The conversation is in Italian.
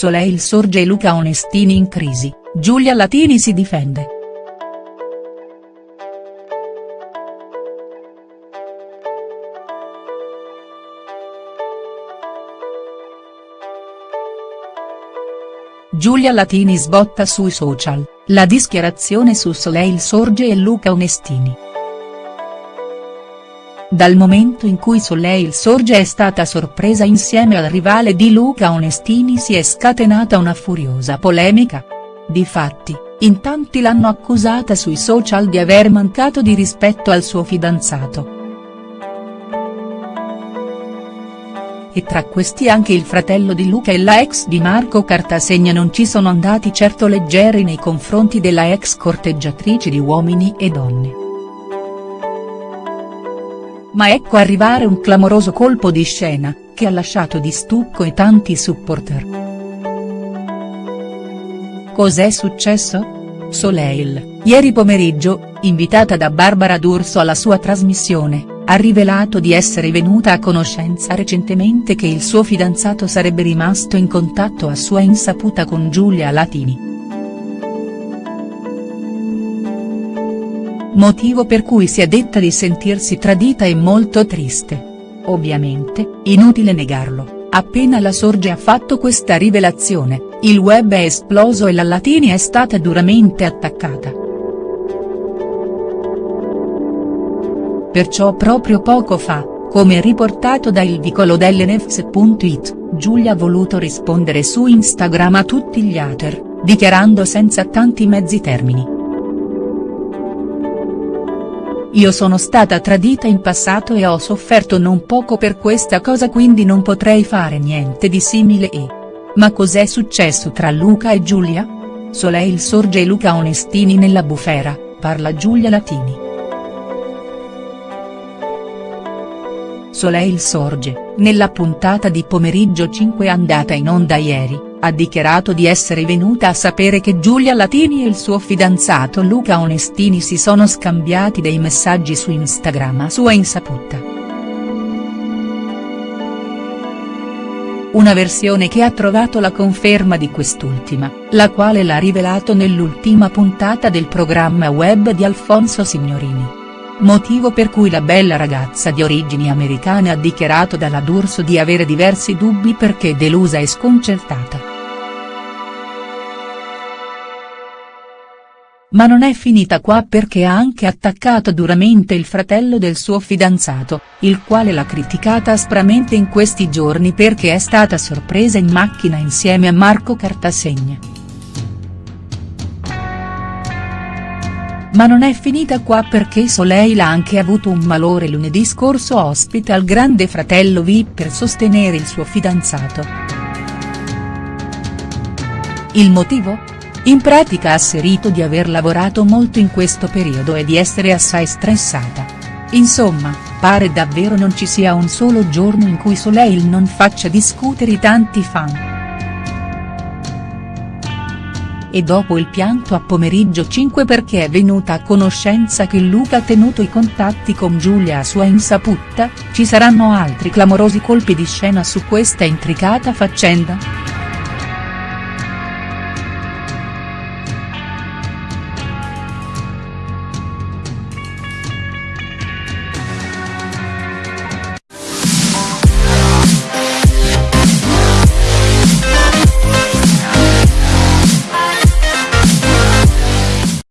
Soleil sorge Luca Onestini in crisi, Giulia Latini si difende. Giulia Latini sbotta sui social, la dichiarazione su Soleil Sorge e Luca Onestini. Dal momento in cui Soleil Sorge è stata sorpresa insieme al rivale di Luca Onestini si è scatenata una furiosa polemica. Difatti, in tanti l'hanno accusata sui social di aver mancato di rispetto al suo fidanzato. e tra questi anche il fratello di Luca e la ex di Marco Cartasegna non ci sono andati certo leggeri nei confronti della ex corteggiatrice di uomini e donne. Ma ecco arrivare un clamoroso colpo di scena, che ha lasciato di stucco e tanti supporter. Cos'è successo? Soleil, ieri pomeriggio, invitata da Barbara D'Urso alla sua trasmissione, ha rivelato di essere venuta a conoscenza recentemente che il suo fidanzato sarebbe rimasto in contatto a sua insaputa con Giulia Latini. Motivo per cui si è detta di sentirsi tradita e molto triste. Ovviamente, inutile negarlo, appena la Sorge ha fatto questa rivelazione, il web è esploso e la Latini è stata duramente attaccata. Perciò proprio poco fa, come riportato da il vicolo Giulia ha voluto rispondere su Instagram a tutti gli hater, dichiarando senza tanti mezzi termini. Io sono stata tradita in passato e ho sofferto non poco per questa cosa quindi non potrei fare niente di simile e. Ma cos'è successo tra Luca e Giulia? Soleil sorge e Luca Onestini nella bufera, parla Giulia Latini. Soleil Sorge, nella puntata di pomeriggio 5 andata in onda ieri, ha dichiarato di essere venuta a sapere che Giulia Latini e il suo fidanzato Luca Onestini si sono scambiati dei messaggi su Instagram a sua insaputa. Una versione che ha trovato la conferma di quest'ultima, la quale l'ha rivelato nell'ultima puntata del programma web di Alfonso Signorini motivo per cui la bella ragazza di origini americane ha dichiarato dalla D'Urso di avere diversi dubbi perché delusa e sconcertata. Ma non è finita qua perché ha anche attaccato duramente il fratello del suo fidanzato, il quale l'ha criticata aspramente in questi giorni perché è stata sorpresa in macchina insieme a Marco Cartasegna. Ma non è finita qua perché Soleil ha anche avuto un malore lunedì scorso ospite al grande fratello VIP per sostenere il suo fidanzato. Il motivo? In pratica ha asserito di aver lavorato molto in questo periodo e di essere assai stressata. Insomma, pare davvero non ci sia un solo giorno in cui Soleil non faccia discutere i tanti fan e dopo il pianto a pomeriggio 5 perché è venuta a conoscenza che Luca ha tenuto i contatti con Giulia a sua insaputa, ci saranno altri clamorosi colpi di scena su questa intricata faccenda?.